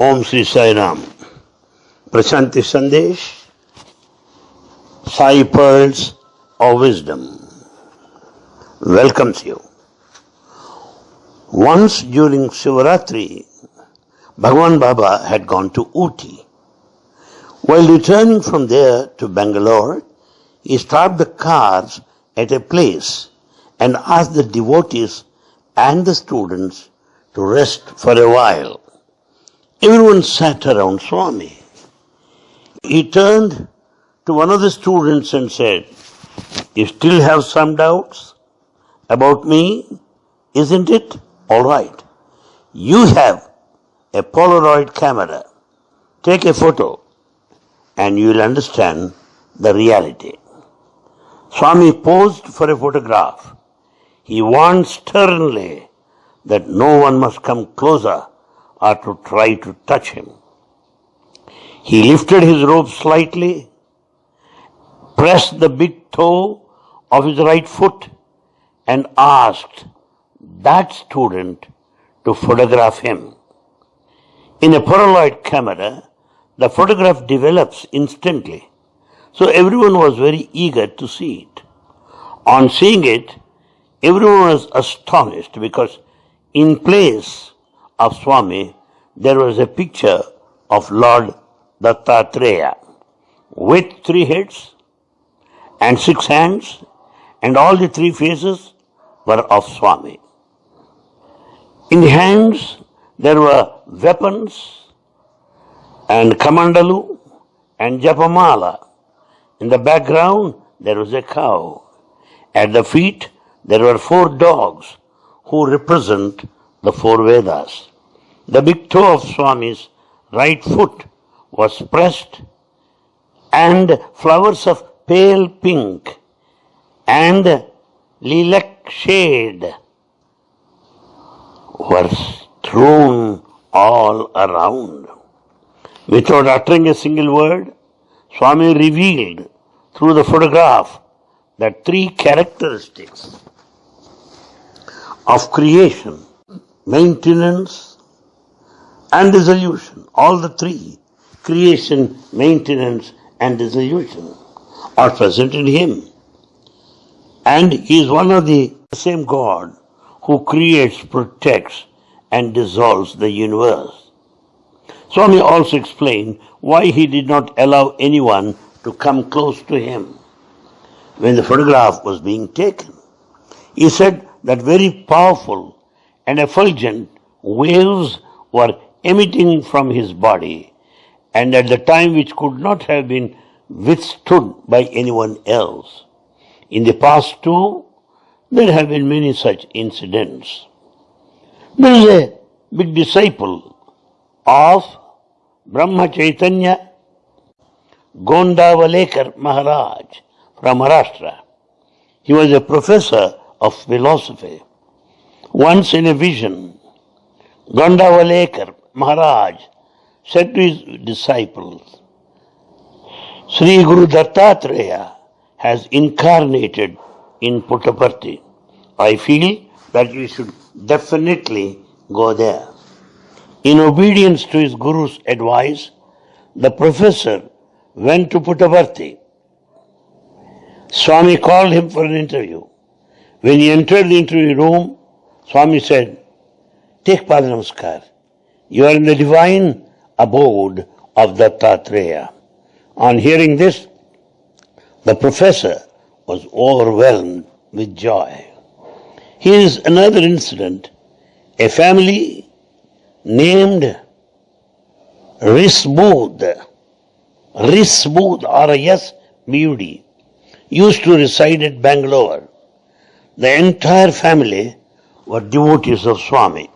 Om Sri Sai Ram. Prashanti Sandesh, Sai Pearls of Wisdom welcomes you. Once during Shivaratri, Bhagwan Baba had gone to Ooty. While returning from there to Bangalore, he stopped the cars at a place and asked the devotees and the students to rest for a while. Everyone sat around Swami. He turned to one of the students and said, You still have some doubts about me, isn't it? All right. You have a Polaroid camera. Take a photo and you will understand the reality. Swami posed for a photograph. He warned sternly that no one must come closer or to try to touch him. He lifted his robe slightly, pressed the big toe of his right foot, and asked that student to photograph him. In a Polaroid camera, the photograph develops instantly. So everyone was very eager to see it. On seeing it, everyone was astonished because in place of Swami, there was a picture of Lord Dattatreya with three heads and six hands, and all the three faces were of Swami. In the hands, there were weapons and kamandalu and japamala. In the background, there was a cow. At the feet, there were four dogs who represent the four Vedas. The big toe of Swami's right foot was pressed and flowers of pale pink and lilac shade were strewn all around. Without uttering a single word, Swami revealed through the photograph that three characteristics of creation, maintenance, and dissolution, all the three, creation, maintenance, and dissolution, are present in him. And he is one of the same God who creates, protects, and dissolves the universe. Swami also explained why he did not allow anyone to come close to him when the photograph was being taken. He said that very powerful and effulgent waves were emitting from his body and at the time which could not have been withstood by anyone else. In the past too, there have been many such incidents. There is a big disciple of Brahma Chaitanya Gondavalekar Maharaj from Maharashtra. He was a professor of philosophy. Once in a vision, Gondavalekar Maharaj said to his disciples, Sri Guru Dattatreya has incarnated in Puttaparthi. I feel that we should definitely go there. In obedience to his Guru's advice, the professor went to Puttaparthi. Swami called him for an interview. When he entered the interview room, Swami said, Take Padanamaskar. You are in the divine abode of Dattatreya. On hearing this, the professor was overwhelmed with joy. Here is another incident. A family named Risbud, Risbud, R-I-S, B-U-D, used to reside at Bangalore. The entire family were devotees of Swami.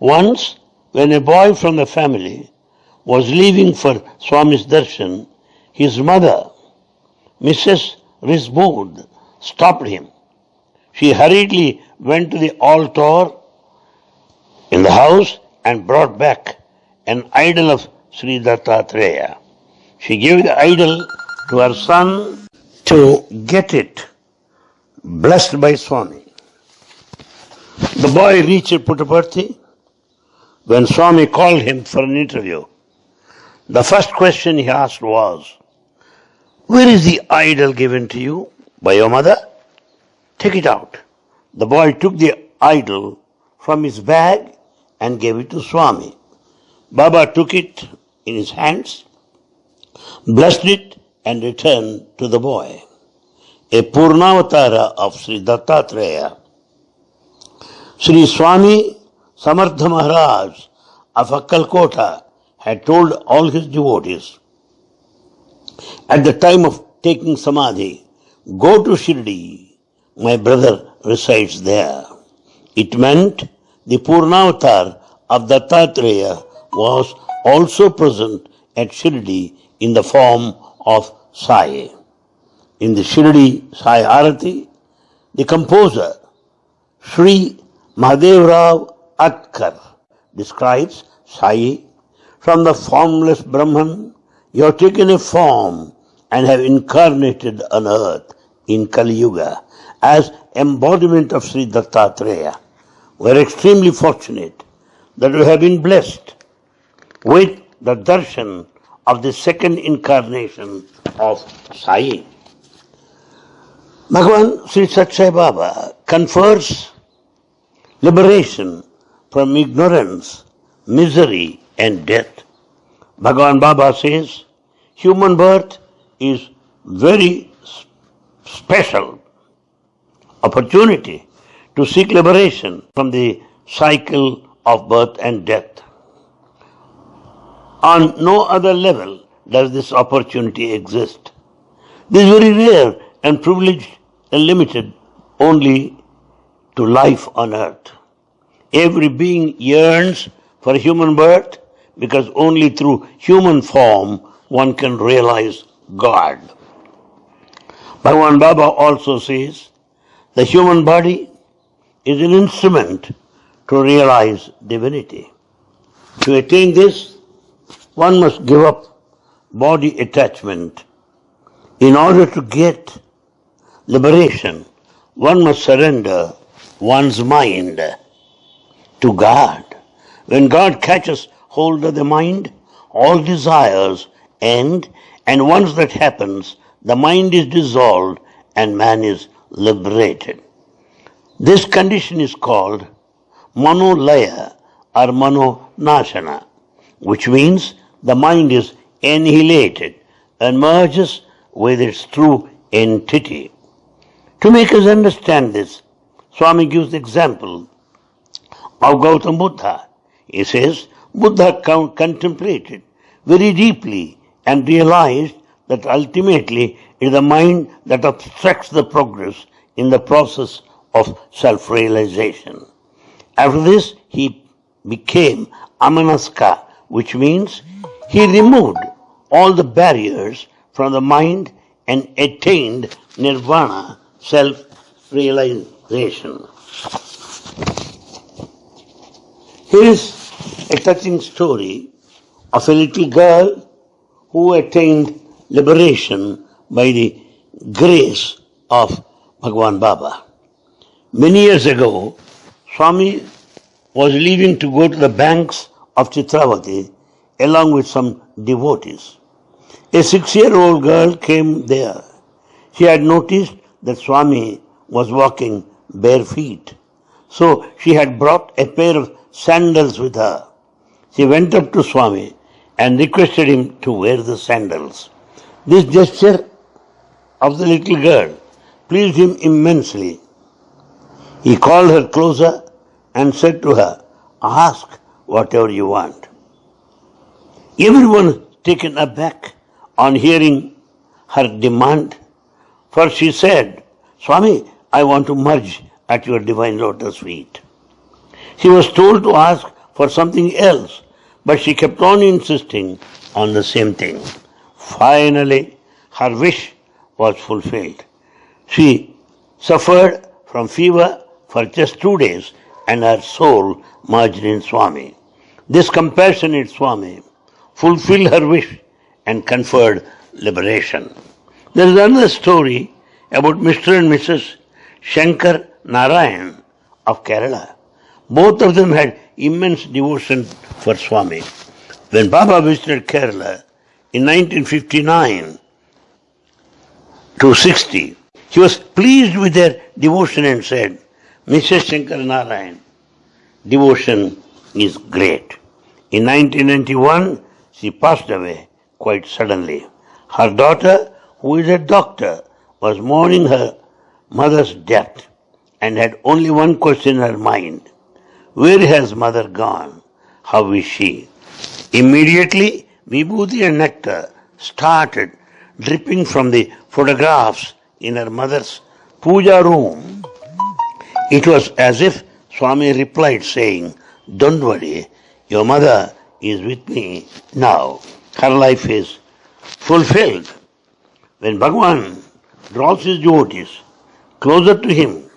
Once, when a boy from the family was leaving for Swami's darshan, his mother, Mrs. Risbud, stopped him. She hurriedly went to the altar in the house and brought back an idol of Sri Dattatreya. She gave the idol to her son to get it blessed by Swami. The boy reached Puttaparthi. When Swami called him for an interview, the first question he asked was, Where is the idol given to you by your mother? Take it out. The boy took the idol from his bag and gave it to Swami. Baba took it in his hands, blessed it, and returned to the boy. A Purnavatara of Sri Dattatreya. Sri Swami Samartha Maharaj of Akkalkota had told all his devotees at the time of taking Samadhi, go to Shirdi, my brother resides there. It meant the Purnavatar of Dattatreya was also present at Shirdi in the form of Sai. In the Shirdi Sai Arati, the composer Sri Mahadevrao Atkar describes Sai from the formless Brahman, you have taken a form and have incarnated on earth in Kali Yuga as embodiment of Sri Dattatreya. We are extremely fortunate that we have been blessed with the darshan of the second incarnation of Sai. Bhagavan Sri Sathya Sai Baba confers liberation from ignorance, misery and death. Bhagavan Baba says, human birth is very special opportunity to seek liberation from the cycle of birth and death. On no other level does this opportunity exist. This is very rare and privileged and limited only to life on earth. Every being yearns for human birth because only through human form one can realize God. Bhagavan Baba also says the human body is an instrument to realize divinity. To attain this, one must give up body attachment. In order to get liberation, one must surrender one's mind to God. When God catches hold of the mind, all desires end, and once that happens, the mind is dissolved and man is liberated. This condition is called manolaya or manonashana, which means the mind is annihilated and merges with its true entity. To make us understand this, Swami gives the example of Gautam Buddha. He says, Buddha contemplated very deeply and realized that ultimately it is the mind that obstructs the progress in the process of self-realization. After this, he became amanaska, which means he removed all the barriers from the mind and attained nirvana, self-realization. Here is a touching story of a little girl who attained liberation by the grace of Bhagwan Baba. Many years ago, Swami was leaving to go to the banks of Chitravati along with some devotees. A six-year-old girl came there. She had noticed that Swami was walking bare feet. So she had brought a pair of sandals with her. She went up to Swami and requested him to wear the sandals. This gesture of the little girl pleased him immensely. He called her closer and said to her, Ask whatever you want. Everyone taken aback on hearing her demand, for she said, Swami, I want to merge at your divine lotus feet. She was told to ask for something else, but she kept on insisting on the same thing. Finally, her wish was fulfilled. She suffered from fever for just two days and her soul merged in Swami. This compassionate Swami fulfilled her wish and conferred liberation. There is another story about Mr. and Mrs. Shankar Narayan of Kerala. Both of them had immense devotion for Swami. When Baba visited Kerala in 1959 to 60, he was pleased with their devotion and said, Mrs. Shankar Narayan, devotion is great. In 1991, she passed away quite suddenly. Her daughter, who is a doctor, was mourning her mother's death and had only one question in her mind. Where has mother gone? How is she? Immediately, Vibhuti and nectar started dripping from the photographs in her mother's puja room. It was as if Swami replied saying, Don't worry, your mother is with me now. Her life is fulfilled. When Bhagwan draws his devotees closer to him,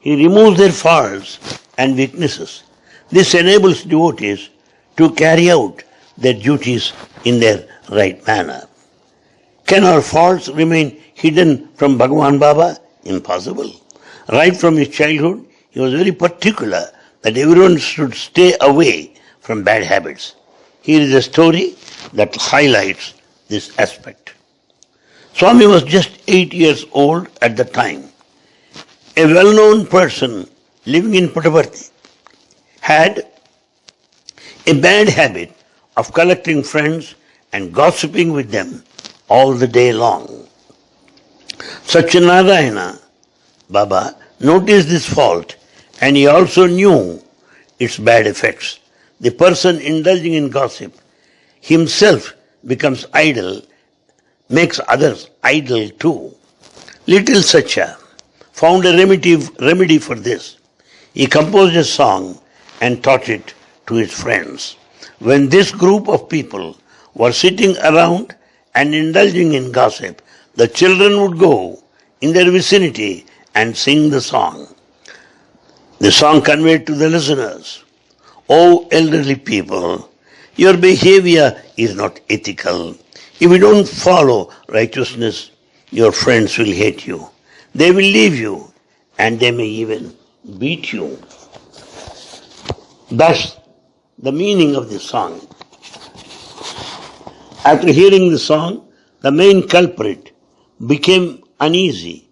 he removes their faults and weaknesses. This enables devotees to carry out their duties in their right manner. Can our faults remain hidden from Bhagavan Baba? Impossible. Right from his childhood, he was very particular that everyone should stay away from bad habits. Here is a story that highlights this aspect. Swami was just eight years old at the time. A well-known person living in Puttaparthi had a bad habit of collecting friends and gossiping with them all the day long. Satyanarayana Baba noticed this fault and he also knew its bad effects. The person indulging in gossip himself becomes idle, makes others idle too. Little Satya found a remedy, remedy for this. He composed a song and taught it to his friends. When this group of people were sitting around and indulging in gossip, the children would go in their vicinity and sing the song. The song conveyed to the listeners, O elderly people, your behavior is not ethical. If you don't follow righteousness, your friends will hate you. They will leave you and they may even beat you. That's the meaning of the song. After hearing the song, the main culprit became uneasy,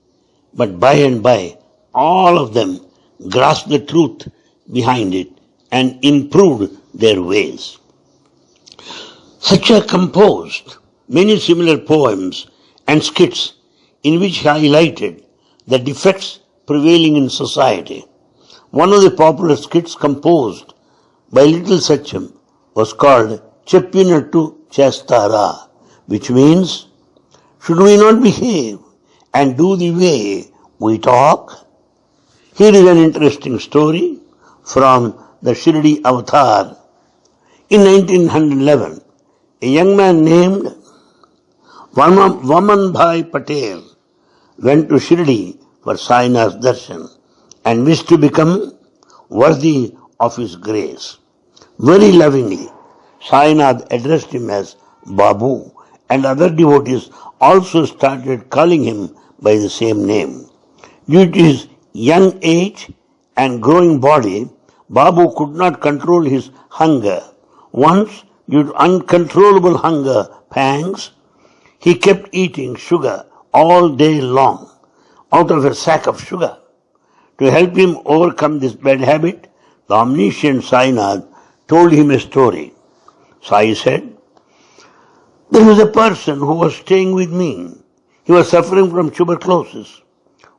but by and by, all of them grasped the truth behind it and improved their ways. Satya composed many similar poems and skits in which he highlighted the defects prevailing in society. One of the popular skits composed by Little Satyam was called Cheppinattu Chestara, which means, should we not behave and do the way we talk? Here is an interesting story from the Shirdi Avatar. In 1911, a young man named Vaman Bhai Patel went to Shirdi for Saina's darshan and wished to become worthy of his grace. Very lovingly, Sainath addressed him as Babu and other devotees also started calling him by the same name. Due to his young age and growing body, Babu could not control his hunger. Once, due to uncontrollable hunger pangs, he kept eating sugar all day long out of a sack of sugar. To help him overcome this bad habit, the omniscient Sainath told him a story. Sai said, There was a person who was staying with me. He was suffering from tuberculosis.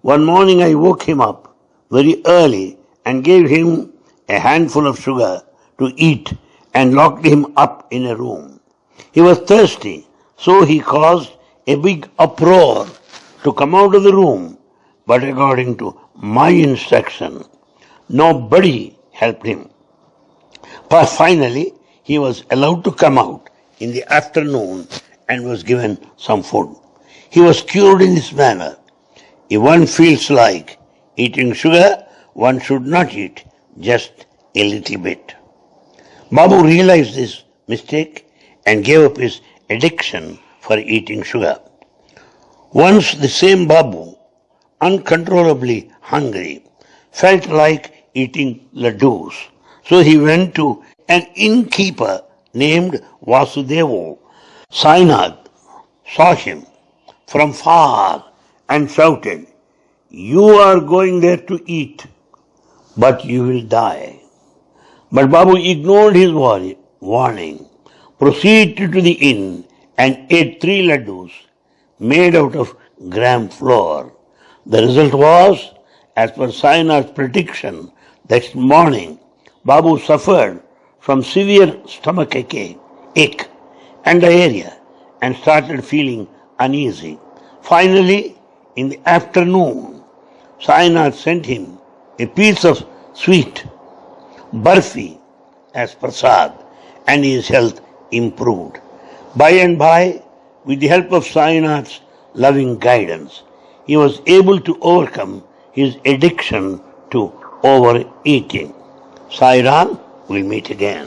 One morning I woke him up very early and gave him a handful of sugar to eat and locked him up in a room. He was thirsty, so he caused a big uproar to come out of the room, but according to my instruction, nobody helped him. But finally, he was allowed to come out in the afternoon and was given some food. He was cured in this manner. If one feels like eating sugar, one should not eat just a little bit. Babu realized this mistake and gave up his addiction for eating sugar. Once the same Babu, uncontrollably hungry, felt like eating laddus. So he went to an innkeeper named Vasudevo. Sainath saw him from far and shouted, You are going there to eat, but you will die. But Babu ignored his warning, proceeded to the inn and ate three laddus made out of gram flour. The result was, as per Sainath's prediction, that morning Babu suffered from severe stomach ache, ache and diarrhea and started feeling uneasy. Finally, in the afternoon, Sainath sent him a piece of sweet barfi as prasad and his health improved. By and by, with the help of Sainath's loving guidance, he was able to overcome his addiction to overeating. Sai Ram, we'll meet again.